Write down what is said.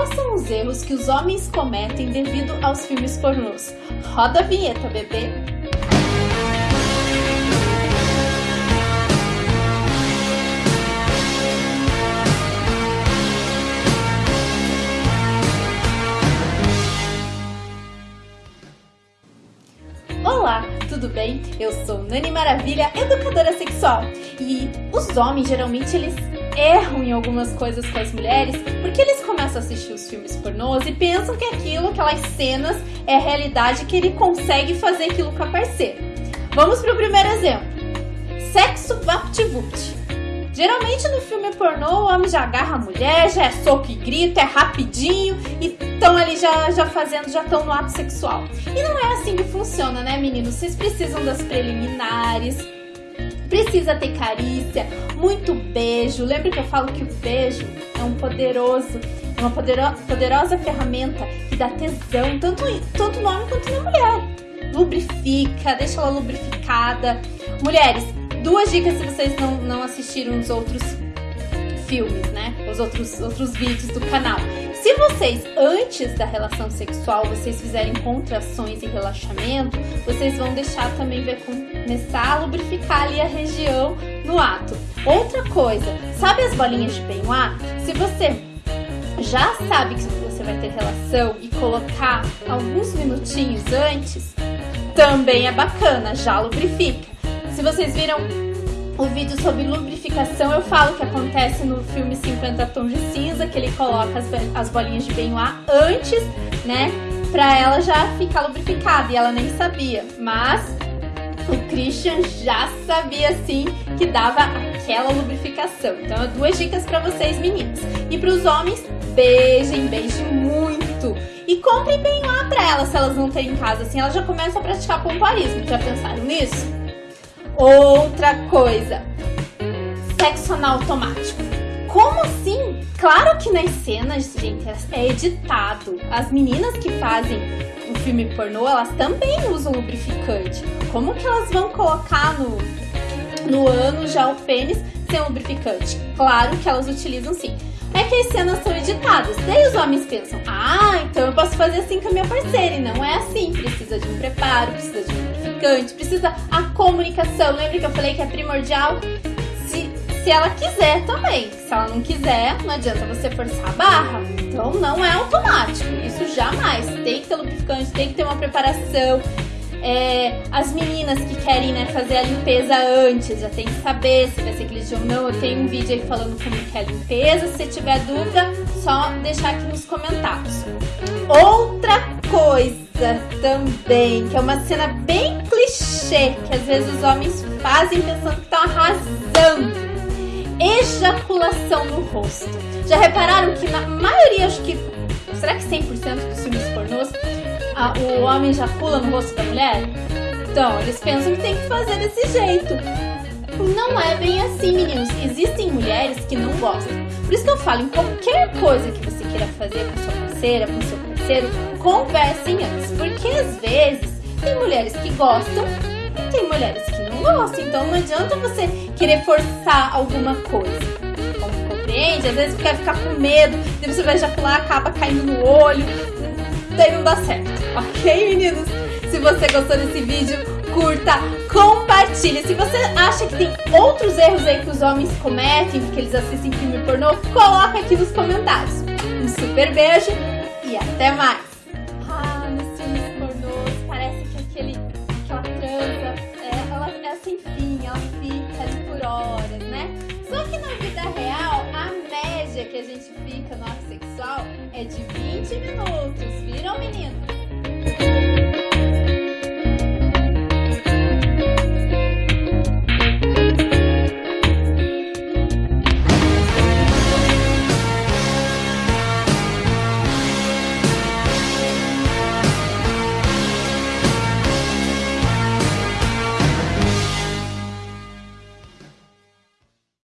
Quais são os erros que os homens cometem devido aos filmes pornôs? Roda a vinheta, bebê! Olá, tudo bem? Eu sou Nani Maravilha, educadora sexual. E os homens geralmente eles erram em algumas coisas com as mulheres porque eles começam a assistir os filmes pornôs e pensam que aquilo, aquelas cenas, é realidade que ele consegue fazer aquilo com a parceira. Vamos pro primeiro exemplo. Sexo vapt-vupt. Geralmente no filme pornô o homem já agarra a mulher, já é soco e grito, é rapidinho e estão ali já, já fazendo, já estão no ato sexual. E não é assim que funciona, né meninos? Vocês precisam das preliminares, precisa ter carícia, muito beijo. Lembra que eu falo que o beijo é um poderoso, é uma podero, poderosa ferramenta que dá tesão, tanto, tanto no homem quanto na mulher. Lubrifica, deixa ela lubrificada. Mulheres, duas dicas se vocês não, não assistiram os outros filmes, né? Os outros, outros vídeos do canal. Se vocês, antes da relação sexual, vocês fizerem contrações e relaxamento, vocês vão deixar também vai começar a lubrificar ali a região no ato. Outra coisa, sabe as bolinhas de peignoir? Se você já sabe que você vai ter relação e colocar alguns minutinhos antes, também é bacana, já lubrifica. Se vocês viram o vídeo sobre lubrificação, eu falo que acontece no filme 50 Tons de Cinza, que ele coloca as, as bolinhas de Benoit antes, né, pra ela já ficar lubrificada, e ela nem sabia, mas o Christian já sabia sim que dava aquela lubrificação. Então, duas dicas para vocês, meninas. E para os homens, beijem, beijem muito. E comprem Benoit para elas, se elas não têm em casa, assim, elas já começam a praticar pompoarismo. Já pensaram nisso? Outra coisa, sexo anal automático. Como assim? Claro que nas cenas, gente, é editado. As meninas que fazem o filme pornô, elas também usam lubrificante. Como que elas vão colocar no, no ano já o pênis sem lubrificante? Claro que elas utilizam sim. É que as cenas são editadas. Daí os homens pensam, ah, então eu posso fazer assim com a minha parceira. E não é assim. Precisa de um preparo, precisa de um precisa a comunicação. Lembra que eu falei que é primordial? Se, se ela quiser também. Se ela não quiser, não adianta você forçar a barra. Então não é automático. Isso jamais. Tem que ter lubrificante, tem que ter uma preparação. É, as meninas que querem né, fazer a limpeza antes, já tem que saber se vai ser dia ou não. Eu tenho um vídeo aí falando como que é a limpeza. Se tiver dúvida, só deixar aqui nos comentários. Outra coisa também, que é uma cena bem clichê, que às vezes os homens fazem pensando que estão arrasando. Ejaculação no rosto. Já repararam que na maioria, acho que, será que 100% dos filmes pornôs, o homem ejacula no rosto da mulher? Então, eles pensam que tem que fazer desse jeito. Não é bem assim, meninos. Existem mulheres que não gostam. Por isso que eu falo, em qualquer coisa que você queira fazer com sua parceira, com seu conversem antes. Porque às vezes tem mulheres que gostam e tem mulheres que não gostam. Então não adianta você querer forçar alguma coisa. Compreende? Às vezes você quer ficar com medo, daí você vai ejacular, acaba caindo no olho. Daí não dá certo. Ok, meninos? Se você gostou desse vídeo, curta, compartilhe. Se você acha que tem outros erros aí que os homens cometem, que eles assistem filme pornô, coloca aqui nos comentários. Um super beijo e até mais! Ah, nos filmes pornôs parece que aquele, aquela transa, é, ela é sem fim, ela fica ali por horas, né? Só que na vida real, a média que a gente fica no ato sexual é de 20 minutos, viram menino?